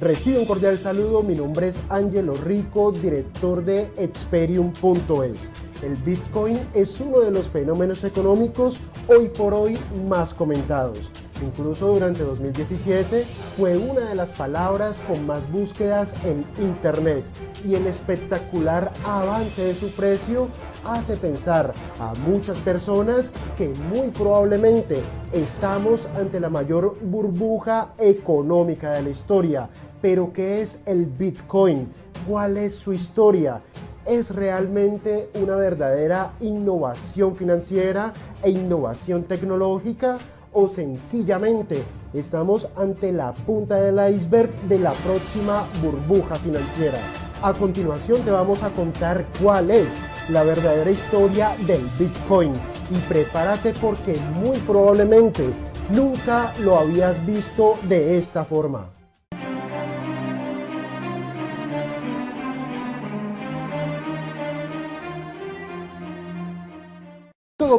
Recibe un cordial saludo, mi nombre es Angelo Rico, director de Experium.es. El Bitcoin es uno de los fenómenos económicos hoy por hoy más comentados. Incluso durante 2017 fue una de las palabras con más búsquedas en Internet y el espectacular avance de su precio hace pensar a muchas personas que muy probablemente estamos ante la mayor burbuja económica de la historia. Pero ¿qué es el Bitcoin? ¿Cuál es su historia? ¿Es realmente una verdadera innovación financiera e innovación tecnológica? ¿O sencillamente estamos ante la punta del iceberg de la próxima burbuja financiera? A continuación te vamos a contar cuál es la verdadera historia del Bitcoin y prepárate porque muy probablemente nunca lo habías visto de esta forma.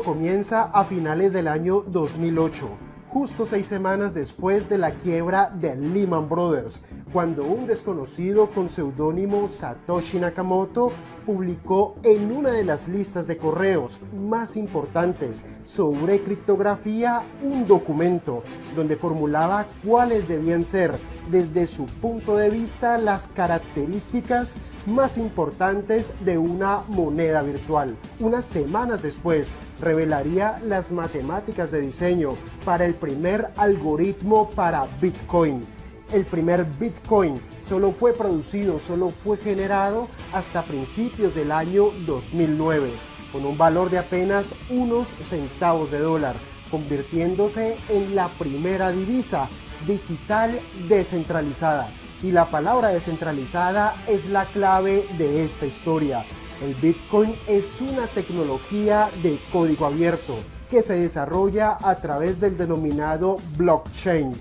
Comienza a finales del año 2008 justo seis semanas después de la quiebra de Lehman Brothers, cuando un desconocido con seudónimo Satoshi Nakamoto publicó en una de las listas de correos más importantes sobre criptografía un documento donde formulaba cuáles debían ser desde su punto de vista las características más importantes de una moneda virtual. Unas semanas después revelaría las matemáticas de diseño para el primer algoritmo para Bitcoin. El primer Bitcoin solo fue producido, solo fue generado hasta principios del año 2009, con un valor de apenas unos centavos de dólar, convirtiéndose en la primera divisa digital descentralizada. Y la palabra descentralizada es la clave de esta historia. El Bitcoin es una tecnología de código abierto que se desarrolla a través del denominado blockchain,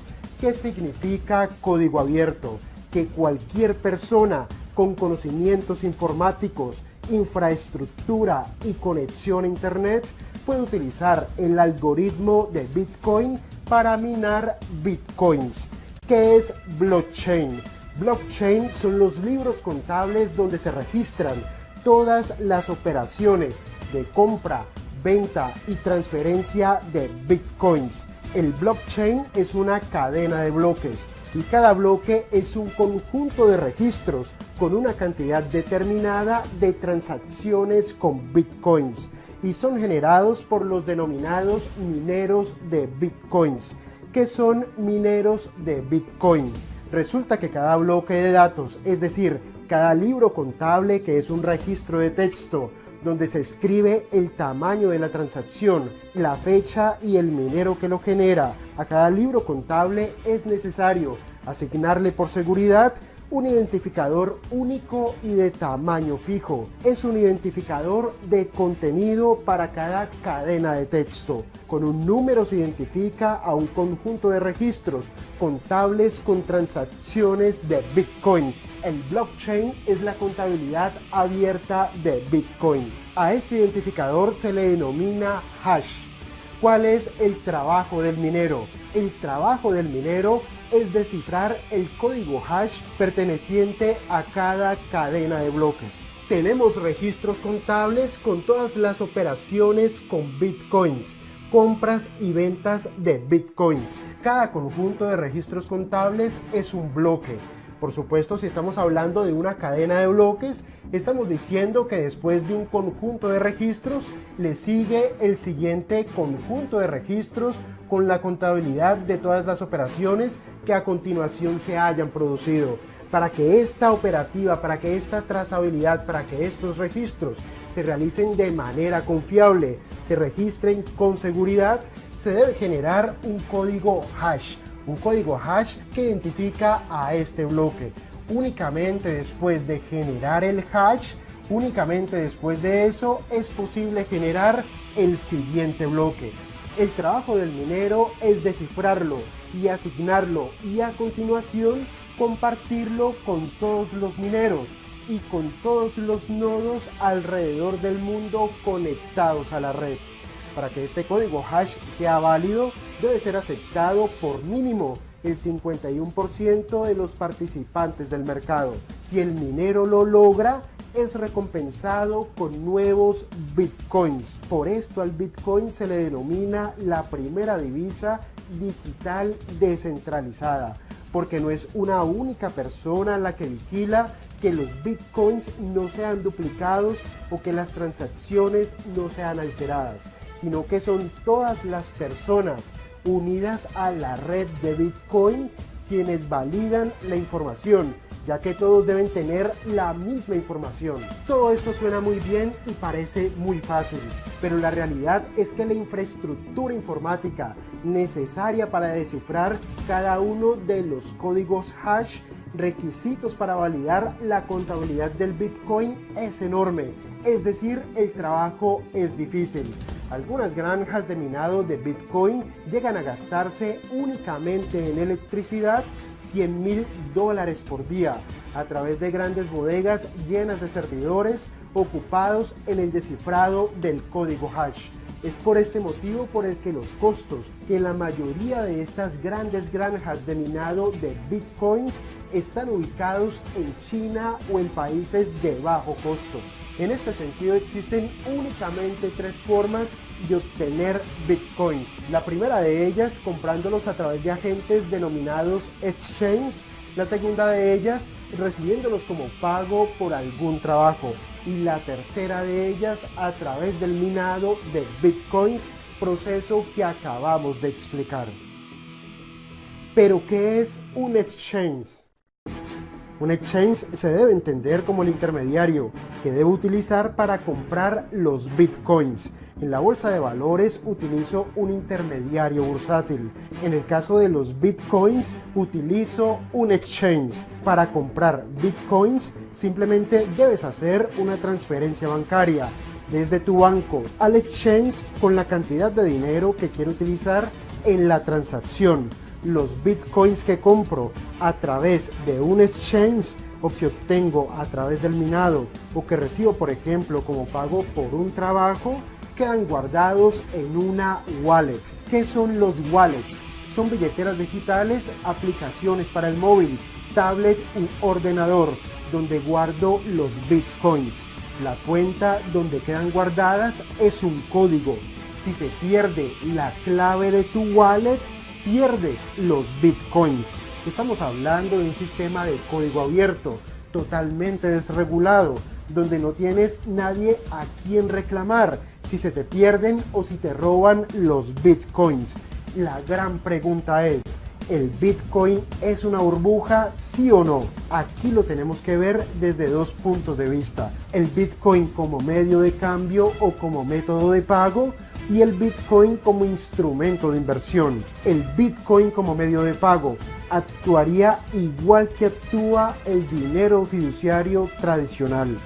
que significa código abierto, que cualquier persona con conocimientos informáticos, infraestructura y conexión a Internet puede utilizar el algoritmo de Bitcoin para minar bitcoins. ¿Qué es blockchain? Blockchain son los libros contables donde se registran todas las operaciones de compra, venta y transferencia de bitcoins. El blockchain es una cadena de bloques y cada bloque es un conjunto de registros con una cantidad determinada de transacciones con bitcoins y son generados por los denominados mineros de bitcoins, que son mineros de bitcoin. Resulta que cada bloque de datos, es decir, cada libro contable que es un registro de texto donde se escribe el tamaño de la transacción, la fecha y el minero que lo genera. A cada libro contable es necesario asignarle por seguridad un identificador único y de tamaño fijo. Es un identificador de contenido para cada cadena de texto. Con un número se identifica a un conjunto de registros contables con transacciones de Bitcoin. El blockchain es la contabilidad abierta de Bitcoin. A este identificador se le denomina hash. ¿Cuál es el trabajo del minero? El trabajo del minero es descifrar el código hash perteneciente a cada cadena de bloques. Tenemos registros contables con todas las operaciones con bitcoins, compras y ventas de bitcoins. Cada conjunto de registros contables es un bloque por supuesto, si estamos hablando de una cadena de bloques, estamos diciendo que después de un conjunto de registros, le sigue el siguiente conjunto de registros con la contabilidad de todas las operaciones que a continuación se hayan producido. Para que esta operativa, para que esta trazabilidad, para que estos registros se realicen de manera confiable, se registren con seguridad, se debe generar un código hash un código hash que identifica a este bloque. Únicamente después de generar el hash, únicamente después de eso es posible generar el siguiente bloque. El trabajo del minero es descifrarlo y asignarlo y a continuación compartirlo con todos los mineros y con todos los nodos alrededor del mundo conectados a la red. Para que este código hash sea válido, debe ser aceptado por mínimo el 51% de los participantes del mercado. Si el minero lo logra, es recompensado con nuevos bitcoins. Por esto al bitcoin se le denomina la primera divisa digital descentralizada, porque no es una única persona la que vigila que los bitcoins no sean duplicados o que las transacciones no sean alteradas, sino que son todas las personas unidas a la red de bitcoin quienes validan la información ya que todos deben tener la misma información. Todo esto suena muy bien y parece muy fácil, pero la realidad es que la infraestructura informática necesaria para descifrar cada uno de los códigos hash requisitos para validar la contabilidad del Bitcoin es enorme, es decir, el trabajo es difícil. Algunas granjas de minado de Bitcoin llegan a gastarse únicamente en electricidad 100 mil dólares por día a través de grandes bodegas llenas de servidores ocupados en el descifrado del código hash. Es por este motivo por el que los costos que la mayoría de estas grandes granjas de minado de bitcoins están ubicados en China o en países de bajo costo. En este sentido existen únicamente tres formas de obtener bitcoins. La primera de ellas comprándolos a través de agentes denominados exchange. La segunda de ellas recibiéndolos como pago por algún trabajo. Y la tercera de ellas a través del minado de bitcoins, proceso que acabamos de explicar. Pero ¿qué es un exchange? Un exchange se debe entender como el intermediario que debe utilizar para comprar los bitcoins. En la bolsa de valores utilizo un intermediario bursátil. En el caso de los bitcoins utilizo un exchange. Para comprar bitcoins simplemente debes hacer una transferencia bancaria desde tu banco al exchange con la cantidad de dinero que quiero utilizar en la transacción los bitcoins que compro a través de un exchange o que obtengo a través del minado o que recibo por ejemplo como pago por un trabajo quedan guardados en una wallet. ¿Qué son los wallets? Son billeteras digitales, aplicaciones para el móvil, tablet u ordenador donde guardo los bitcoins. La cuenta donde quedan guardadas es un código. Si se pierde la clave de tu wallet, pierdes los bitcoins. Estamos hablando de un sistema de código abierto, totalmente desregulado, donde no tienes nadie a quien reclamar si se te pierden o si te roban los bitcoins. La gran pregunta es, ¿el bitcoin es una burbuja, sí o no? Aquí lo tenemos que ver desde dos puntos de vista. El bitcoin como medio de cambio o como método de pago y el Bitcoin como instrumento de inversión. El Bitcoin como medio de pago actuaría igual que actúa el dinero fiduciario tradicional,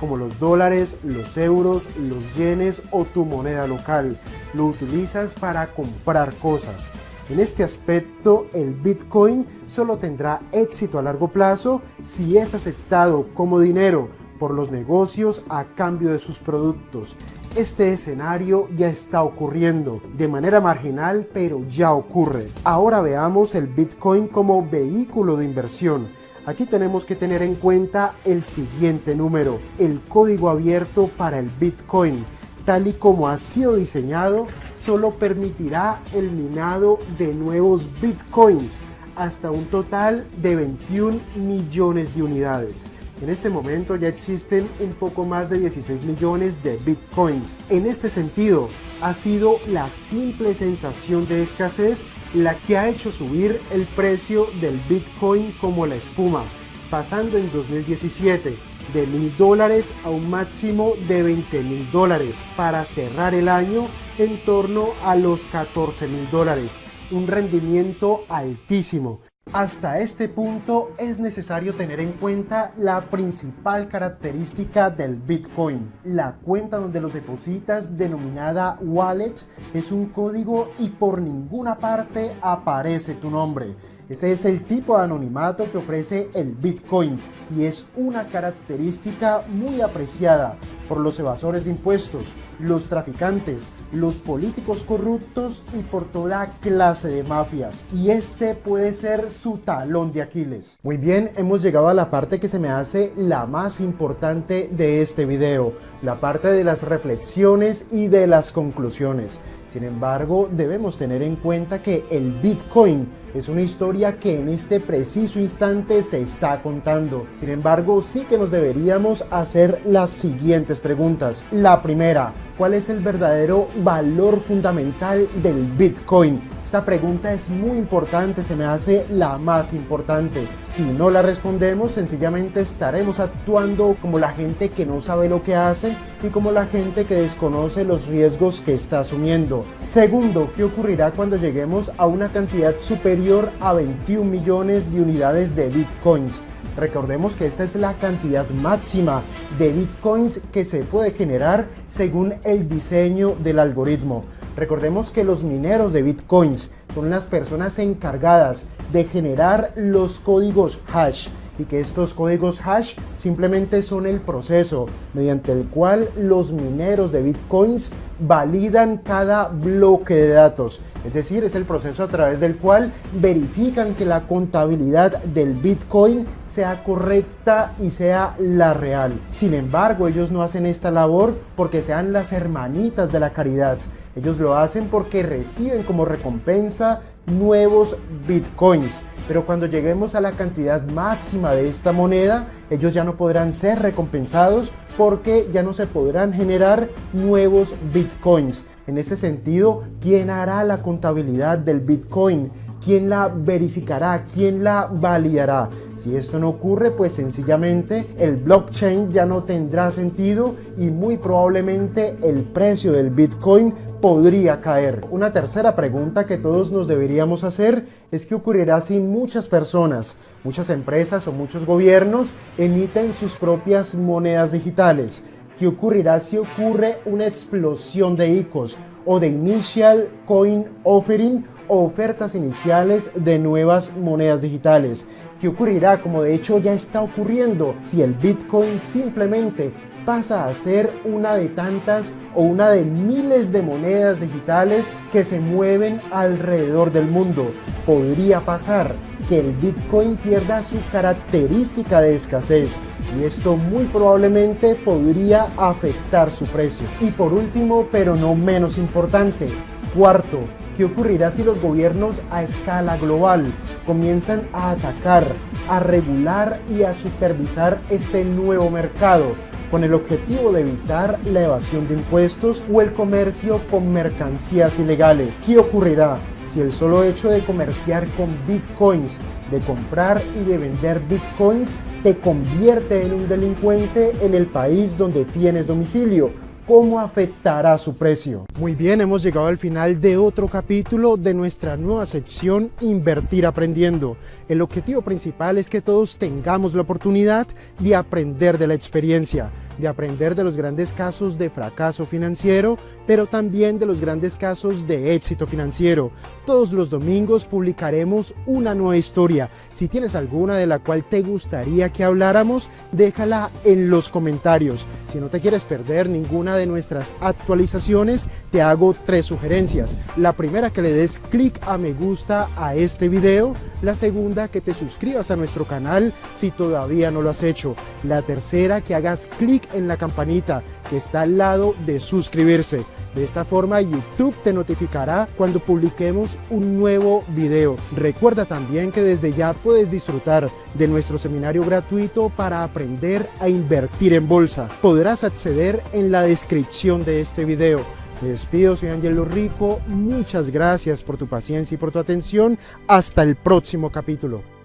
como los dólares, los euros, los yenes o tu moneda local. Lo utilizas para comprar cosas. En este aspecto, el Bitcoin solo tendrá éxito a largo plazo si es aceptado como dinero por los negocios a cambio de sus productos. Este escenario ya está ocurriendo de manera marginal, pero ya ocurre. Ahora veamos el Bitcoin como vehículo de inversión. Aquí tenemos que tener en cuenta el siguiente número, el código abierto para el Bitcoin. Tal y como ha sido diseñado, solo permitirá el minado de nuevos Bitcoins hasta un total de 21 millones de unidades. En este momento ya existen un poco más de 16 millones de bitcoins. En este sentido, ha sido la simple sensación de escasez la que ha hecho subir el precio del bitcoin como la espuma, pasando en 2017 de mil dólares a un máximo de 20 mil dólares para cerrar el año en torno a los 14 mil dólares, un rendimiento altísimo. Hasta este punto es necesario tener en cuenta la principal característica del Bitcoin. La cuenta donde los depositas, denominada wallet, es un código y por ninguna parte aparece tu nombre. Ese es el tipo de anonimato que ofrece el Bitcoin y es una característica muy apreciada por los evasores de impuestos, los traficantes, los políticos corruptos y por toda clase de mafias. Y este puede ser su talón de Aquiles. Muy bien, hemos llegado a la parte que se me hace la más importante de este video, la parte de las reflexiones y de las conclusiones. Sin embargo, debemos tener en cuenta que el Bitcoin es una historia que en este preciso instante se está contando. Sin embargo, sí que nos deberíamos hacer las siguientes preguntas. La primera, ¿cuál es el verdadero valor fundamental del Bitcoin? Esta pregunta es muy importante, se me hace la más importante. Si no la respondemos, sencillamente estaremos actuando como la gente que no sabe lo que hace y como la gente que desconoce los riesgos que está asumiendo. Segundo, ¿qué ocurrirá cuando lleguemos a una cantidad superior a 21 millones de unidades de bitcoins? Recordemos que esta es la cantidad máxima de bitcoins que se puede generar según el diseño del algoritmo. Recordemos que los mineros de bitcoins son las personas encargadas de generar los códigos hash y que estos códigos hash simplemente son el proceso mediante el cual los mineros de bitcoins validan cada bloque de datos. Es decir, es el proceso a través del cual verifican que la contabilidad del bitcoin sea correcta y sea la real. Sin embargo, ellos no hacen esta labor porque sean las hermanitas de la caridad. Ellos lo hacen porque reciben como recompensa nuevos bitcoins pero cuando lleguemos a la cantidad máxima de esta moneda, ellos ya no podrán ser recompensados porque ya no se podrán generar nuevos bitcoins. En ese sentido, ¿quién hará la contabilidad del bitcoin? ¿Quién la verificará? ¿Quién la validará? Si esto no ocurre, pues sencillamente el blockchain ya no tendrá sentido y muy probablemente el precio del Bitcoin podría caer. Una tercera pregunta que todos nos deberíamos hacer es qué ocurrirá si muchas personas, muchas empresas o muchos gobiernos emiten sus propias monedas digitales. ¿Qué ocurrirá si ocurre una explosión de ICOs o de Initial Coin Offering o ofertas iniciales de nuevas monedas digitales? ¿Qué ocurrirá, como de hecho ya está ocurriendo, si el Bitcoin simplemente pasa a ser una de tantas o una de miles de monedas digitales que se mueven alrededor del mundo? Podría pasar que el Bitcoin pierda su característica de escasez y esto muy probablemente podría afectar su precio. Y por último, pero no menos importante, cuarto, ¿Qué ocurrirá si los gobiernos a escala global comienzan a atacar, a regular y a supervisar este nuevo mercado con el objetivo de evitar la evasión de impuestos o el comercio con mercancías ilegales? ¿Qué ocurrirá si el solo hecho de comerciar con bitcoins, de comprar y de vender bitcoins, te convierte en un delincuente en el país donde tienes domicilio cómo afectará su precio. Muy bien, hemos llegado al final de otro capítulo de nuestra nueva sección Invertir Aprendiendo. El objetivo principal es que todos tengamos la oportunidad de aprender de la experiencia de aprender de los grandes casos de fracaso financiero, pero también de los grandes casos de éxito financiero. Todos los domingos publicaremos una nueva historia. Si tienes alguna de la cual te gustaría que habláramos, déjala en los comentarios. Si no te quieres perder ninguna de nuestras actualizaciones, te hago tres sugerencias. La primera, que le des clic a me gusta a este video. La segunda, que te suscribas a nuestro canal si todavía no lo has hecho. La tercera, que hagas clic en la campanita que está al lado de suscribirse. De esta forma YouTube te notificará cuando publiquemos un nuevo video. Recuerda también que desde ya puedes disfrutar de nuestro seminario gratuito para aprender a invertir en bolsa. Podrás acceder en la descripción de este video. Me despido, soy Angelo Rico, muchas gracias por tu paciencia y por tu atención. Hasta el próximo capítulo.